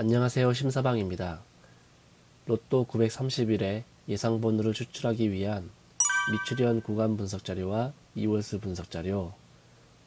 안녕하세요 심사방입니다. 로또 931의 예상번호를 추출하기 위한 미출현 구간 분석 자료와 이월수 분석 자료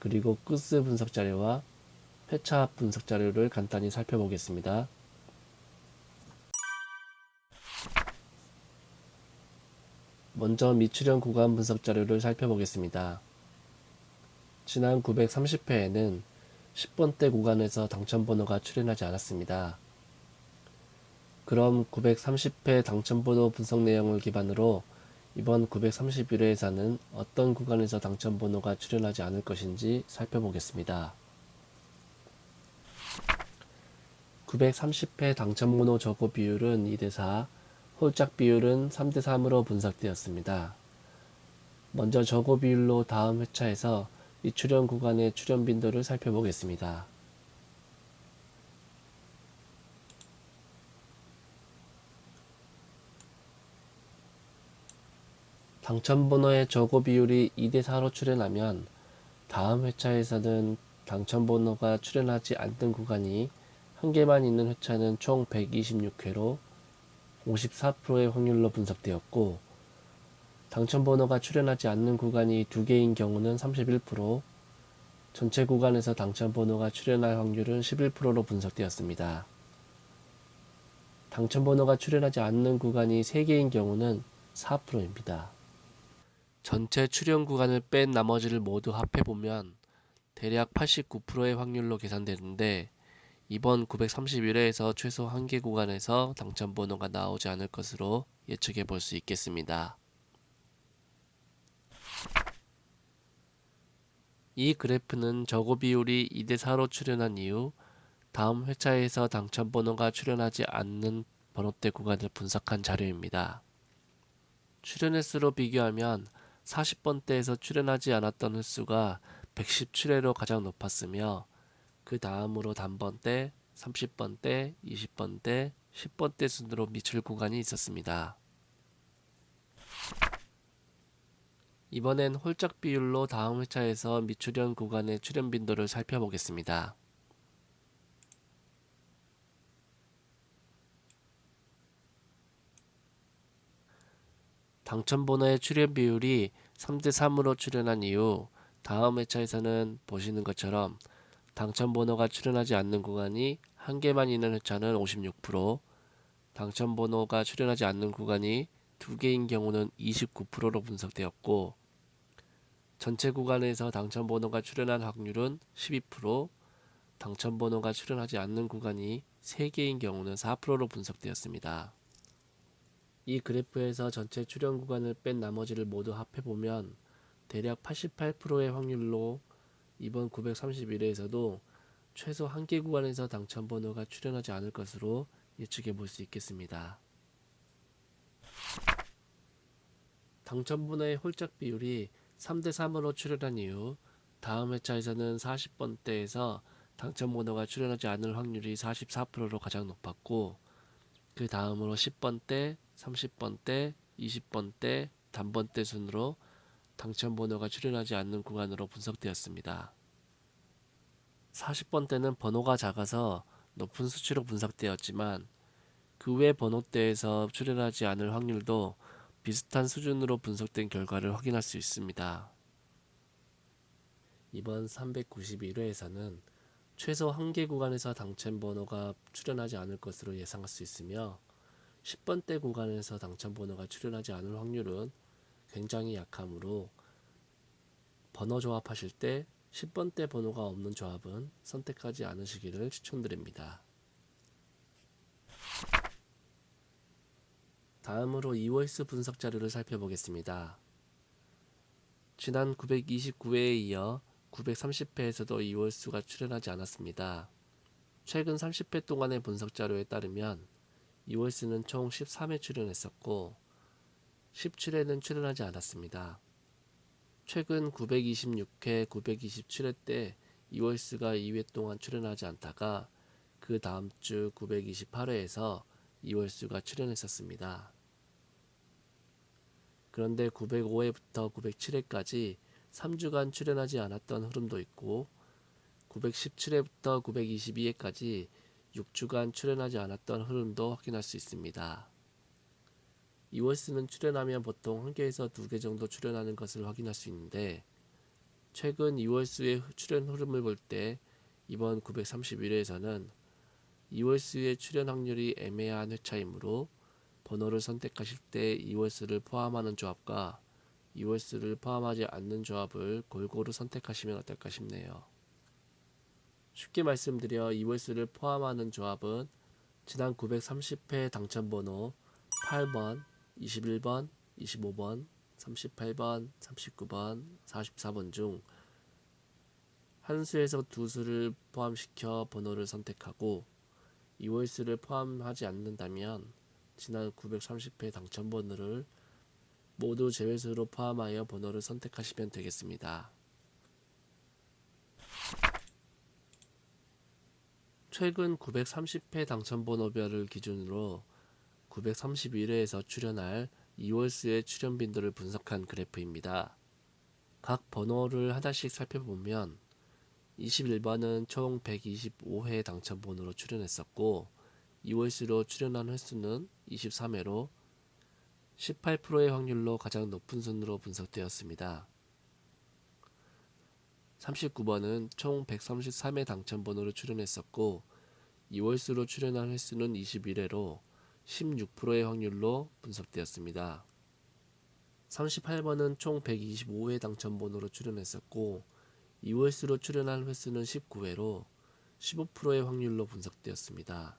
그리고 끝스 분석 자료와 회차합 분석 자료를 간단히 살펴보겠습니다. 먼저 미출현 구간 분석 자료를 살펴보겠습니다. 지난 930회에는 10번대 구간에서 당첨번호가 출현하지 않았습니다. 그럼 930회 당첨번호 분석 내용을 기반으로 이번 931회에서는 어떤 구간에서 당첨번호가 출현하지 않을 것인지 살펴보겠습니다. 930회 당첨번호 저고 비율은 2대4, 홀짝 비율은 3대3으로 분석되었습니다. 먼저 저고 비율로 다음 회차에서 이 출현 구간의 출현 빈도를 살펴보겠습니다. 당첨번호의 저고 비율이 2대4로 출현하면 다음 회차에서는 당첨번호가 출현하지 않던 구간이 한 개만 있는 회차는 총 126회로 54%의 확률로 분석되었고 당첨번호가 출현하지 않는 구간이 두 개인 경우는 31%, 전체 구간에서 당첨번호가 출현할 확률은 11%로 분석되었습니다. 당첨번호가 출현하지 않는 구간이 3개인 경우는 4%입니다. 전체 출현 구간을 뺀 나머지를 모두 합해보면 대략 89%의 확률로 계산되는데 이번 931회에서 최소 한 개 구간에서 당첨번호가 나오지 않을 것으로 예측해 볼 수 있겠습니다. 이 그래프는 저고 비율이 2대4로 출현한 이후 다음 회차에서 당첨번호가 출현하지 않는 번호대 구간을 분석한 자료입니다. 출현 횟수로 비교하면 40번대에서 출현하지 않았던 횟수가 117회로 가장 높았으며 그 다음으로 단번대, 30번대, 20번대, 10번대 순으로 미출 구간이 있었습니다. 이번엔 홀짝 비율로 다음 회차에서 미출현 구간의 출현 빈도를 살펴보겠습니다. 당첨번호의 출현 비율이 3대3으로 출현한 이후 다음 회차에서는 보시는 것처럼 당첨번호가 출현하지 않는 구간이 한 개만 있는 회차는 56%, 당첨번호가 출현하지 않는 구간이 두 개인 경우는 29%로 분석되었고 전체 구간에서 당첨번호가 출현한 확률은 12%, 당첨번호가 출현하지 않는 구간이 3개인 경우는 4%로 분석되었습니다. 이 그래프에서 전체 출현 구간을 뺀 나머지를 모두 합해보면 대략 88%의 확률로 이번 931회에서도 최소 한 개 구간에서 당첨 번호가 출현하지 않을 것으로 예측해 볼 수 있겠습니다. 당첨 번호의 홀짝 비율이 3대3으로 출현한 이후 다음 회차에서는 40번대에서 당첨 번호가 출현하지 않을 확률이 44%로 가장 높았고 그 다음으로 10번대, 30번대, 20번대, 단번대 순으로 당첨 번호가 출현하지 않는 구간으로 분석되었습니다. 40번대는 번호가 작아서 높은 수치로 분석되었지만 그 외 번호대에서 출현하지 않을 확률도 비슷한 수준으로 분석된 결과를 확인할 수 있습니다. 이번 391회에서는 최소 한 개 구간에서 당첨 번호가 출현하지 않을 것으로 예상할 수 있으며 10번대 구간에서 당첨번호가 출현하지 않을 확률은 굉장히 약하므로 번호 조합하실 때 10번대 번호가 없는 조합은 선택하지 않으시기를 추천드립니다. 다음으로 이월수 분석 자료를 살펴보겠습니다. 지난 929회에 이어 930회에서도 이월수가 출현하지 않았습니다. 최근 30회 동안의 분석 자료에 따르면 이월수는 총 13회 출연했었고 17회는 출연하지 않았습니다. 최근 926회, 927회 때 이월수가 2회 동안 출연하지 않다가 그 다음 주 928회에서 이월수가 출연했었습니다. 그런데 905회부터 907회까지 3주간 출연하지 않았던 흐름도 있고 917회부터 922회까지 6주간 출연하지 않았던 흐름도 확인할 수 있습니다. 이월수는 출연하면 보통 한 개에서 두 개 정도 출연하는 것을 확인할 수 있는데 최근 이월수의 출연 흐름을 볼 때 이번 931회에서는 이월수의 출연 확률이 애매한 회차이므로 번호를 선택하실 때 이월수를 포함하는 조합과 이월수를 포함하지 않는 조합을 골고루 선택하시면 어떨까 싶네요. 쉽게 말씀드려 이월수를 포함하는 조합은 지난 930회 당첨번호 8번, 21번, 25번, 38번, 39번, 44번 중 한 수에서 두 수를 포함시켜 번호를 선택하고 이월수를 포함하지 않는다면 지난 930회 당첨번호를 모두 제외수로 포함하여 번호를 선택하시면 되겠습니다. 최근 930회 당첨번호별을 기준으로 931회에서 출연할 이월수의 출연 빈도를 분석한 그래프입니다. 각 번호를 하나씩 살펴보면 21번은 총 125회 당첨번호로 출연했었고 이월수로 출연한 횟수는 23회로 18%의 확률로 가장 높은 순으로 분석되었습니다. 39번은 총 133회 당첨번호로 출연했었고 이월수로 출연한 횟수는 21회로 16%의 확률로 분석되었습니다. 38번은 총 125회 당첨번호로 출연했었고 이월수로 출연한 횟수는 19회로 15%의 확률로 분석되었습니다.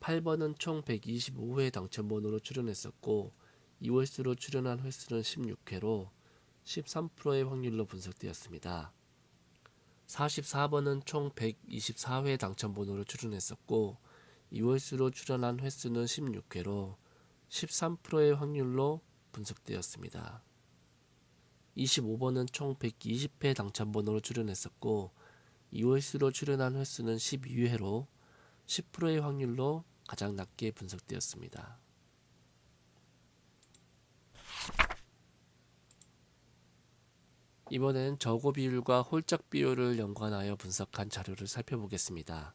8번은 총 125회 당첨번호로 출연했었고 이월수로 출연한 횟수는 16회로 13%의 확률로 분석되었습니다. 44번은 총 124회 당첨번호로 출연했었고 이월수로 출연한 횟수는 16회로 13%의 확률로 분석되었습니다. 25번은 총 120회 당첨번호로 출연했었고 이월수로 출연한 횟수는 12회로 10%의 확률로 가장 낮게 분석되었습니다. 이번엔 저고 비율과 홀짝 비율을 연관하여 분석한 자료를 살펴보겠습니다.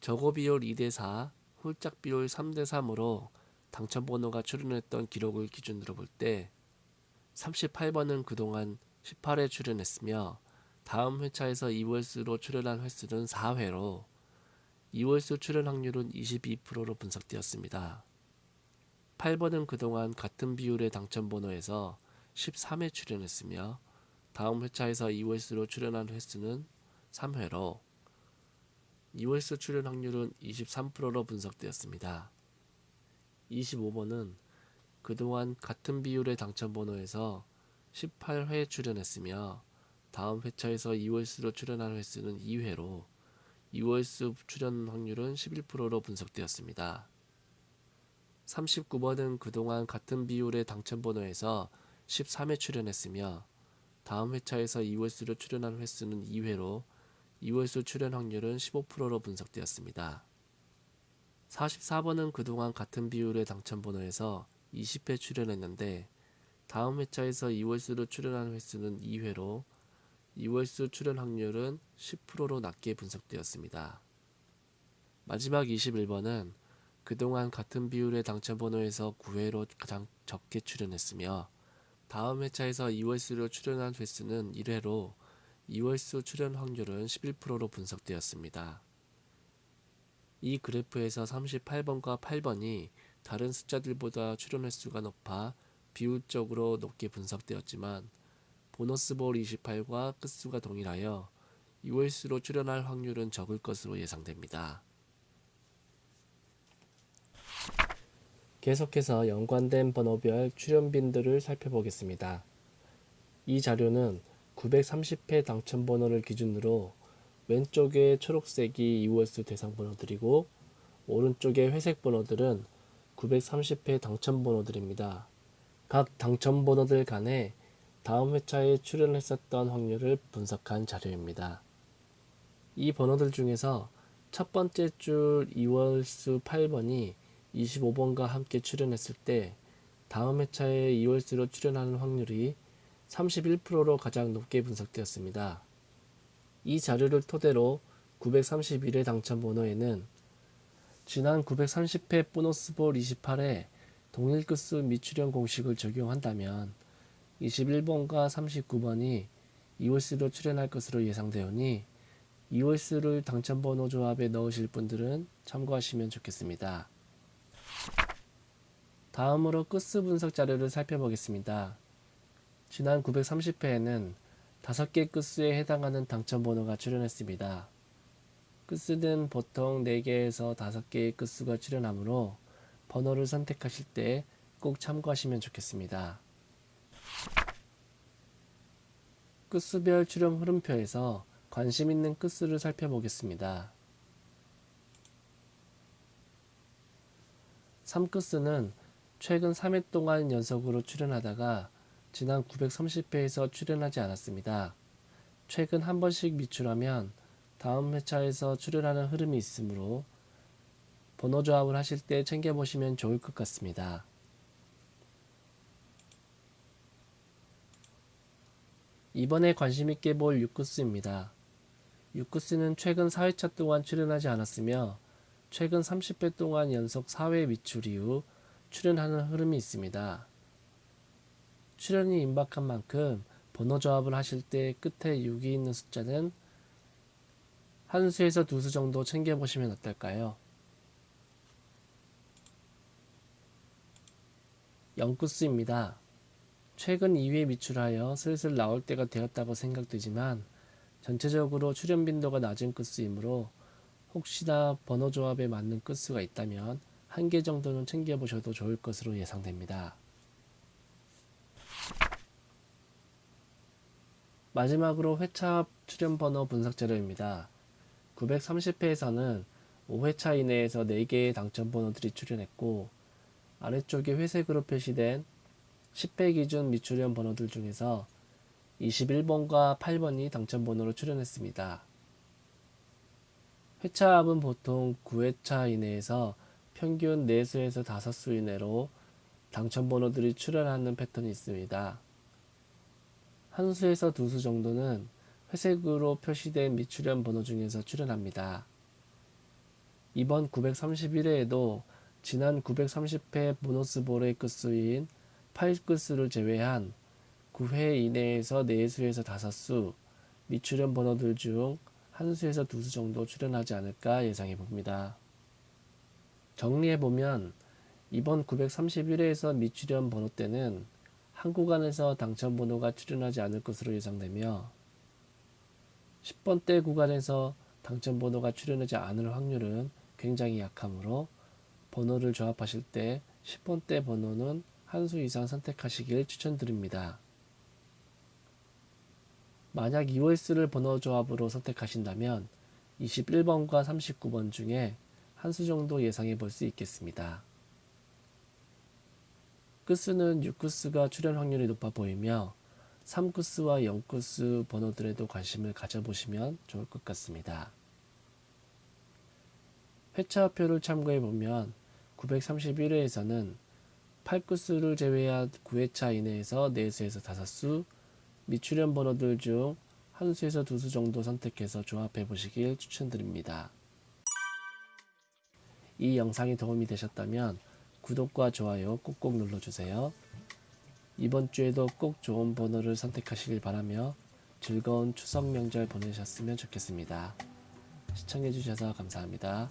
저고 비율 2대4, 홀짝 비율 3대3으로 당첨번호가 출연했던 기록을 기준으로 볼 때 38번은 그동안 18회 출연했으며 다음 회차에서 2월수로 출연한 횟수는 4회로 2월수 출연 확률은 22%로 분석되었습니다. 8번은 그동안 같은 비율의 당첨번호에서 13회 출연했으며 다음 회차에서 2월수로 출연한 횟수는 3회로 2월수 출연 확률은 23%로 분석되었습니다. 25번은 그동안 같은 비율의 당첨번호에서 18회 출연했으며 다음 회차에서 2월수로 출연한 횟수는 2회로 2월수 출연 확률은 11%로 분석되었습니다. 39번은 그동안 같은 비율의 당첨번호에서 13회 출연했으며 다음 회차에서 2월수로 출연한 횟수는 2회로 2월수 출연 확률은 15%로 분석되었습니다. 44번은 그동안 같은 비율의 당첨번호에서 20회 출연했는데 다음 회차에서 2월수로 출연한 횟수는 2회로 2월수 출연 확률은 10%로 낮게 분석되었습니다. 마지막 21번은 그동안 같은 비율의 당첨번호에서 9회로 가장 적게 출연했으며 다음 회차에서 2월수로 출연한 횟수는 1회로 2월수 출연 확률은 11%로 분석되었습니다. 이 그래프에서 38번과 8번이 다른 숫자들보다 출연 횟수가 높아 비율적으로 높게 분석되었지만 보너스 볼 28과 끝수가 동일하여 2월수로 출연할 확률은 적을 것으로 예상됩니다. 계속해서 연관된 번호별 출연빈들을 살펴보겠습니다. 이 자료는 930회 당첨번호를 기준으로 왼쪽에 초록색이 2월수 대상 번호들이고 오른쪽에 회색 번호들은 930회 당첨번호들입니다. 각 당첨번호들 간에 다음 회차에 출연했었던 확률을 분석한 자료입니다. 이 번호들 중에서 첫 번째 줄 2월수 8번이 25번과 함께 출연했을 때 다음 회차에 2월수로 출연하는 확률이 31%로 가장 높게 분석되었습니다. 이 자료를 토대로 931회 당첨 번호에는 지난 930회 보너스볼 28회 동일 끝수 미출현 공식을 적용한다면 21번과 39번이 2홀수로 출현할 것으로 예상되오니 2홀수를 당첨번호 조합에 넣으실 분들은 참고하시면 좋겠습니다. 다음으로 끝수 분석 자료를 살펴보겠습니다. 지난 930회에는 5개 끝수에 해당하는 당첨번호가 출현했습니다. 끝수는 보통 4개에서 5개의 끝수가 출현하므로 번호를 선택하실 때 꼭 참고하시면 좋겠습니다. 끝수별 출현 흐름표에서 관심 있는 끝수를 살펴보겠습니다. 3끝수는 최근 3회 동안 연속으로 출현하다가 지난 930회에서 출현하지 않았습니다. 최근 한 번씩 미출하면 다음 회차에서 출현하는 흐름이 있으므로 번호 조합을 하실 때 챙겨보시면 좋을 것 같습니다. 이번에 관심있게 볼 6구스입니다. 6구스는 최근 4회차 동안 출연하지 않았으며 최근 30회 동안 연속 4회 미출 이후 출연하는 흐름이 있습니다. 출연이 임박한 만큼 번호 조합을 하실 때 끝에 6이 있는 숫자는 한 수에서 두 수 정도 챙겨보시면 어떨까요? 0구스입니다. 최근 2회 미출하여 슬슬 나올 때가 되었다고 생각되지만 전체적으로 출현 빈도가 낮은 끝수이므로 혹시나 번호 조합에 맞는 끝수가 있다면 한 개 정도는 챙겨보셔도 좋을 것으로 예상됩니다. 마지막으로 회차 출현 번호 분석 자료입니다. 930회에서는 5회차 이내에서 4개의 당첨 번호들이 출현했고 아래쪽에 회색으로 표시된 10회 기준 미출현 번호들 중에서 21번과 8번이 당첨 번호로 출현했습니다. 회차 합은 보통 9회차 이내에서 평균 4수에서 5수 이내로 당첨 번호들이 출현하는 패턴이 있습니다. 한 수에서 두 수 정도는 회색으로 표시된 미출현 번호 중에서 출현합니다. 이번 931회에도 지난 930회 보너스볼의 끝수인 8끝수를 제외한 9회 이내에서 4수에서 5수 미출현 번호들 중 한 수에서 두 수 정도 출현하지 않을까 예상해 봅니다. 정리해 보면 이번 931회에서 미출현 번호 때는 한 구간에서 당첨 번호가 출현하지 않을 것으로 예상되며 10번대 구간에서 당첨 번호가 출현하지 않을 확률은 굉장히 약하므로 번호를 조합하실 때 10번대 번호는 한 수 이상 선택하시길 추천드립니다. 만약 2월수를 번호 조합으로 선택하신다면 21번과 39번 중에 한 수 정도 예상해 볼 수 있겠습니다. 끝수는 6구스가 출현 확률이 높아 보이며 3구스와 0구스 번호들에도 관심을 가져보시면 좋을 것 같습니다. 회차표를 참고해 보면 931회에서는 8구수를 제외한 9회차 이내에서 4수에서 5수, 미출현 번호들 중 한 수에서 두 수 정도 선택해서 조합해 보시길 추천드립니다. 이 영상이 도움이 되셨다면 구독과 좋아요 꼭꼭 눌러주세요. 이번 주에도 꼭 좋은 번호를 선택하시길 바라며 즐거운 추석 명절 보내셨으면 좋겠습니다. 시청해주셔서 감사합니다.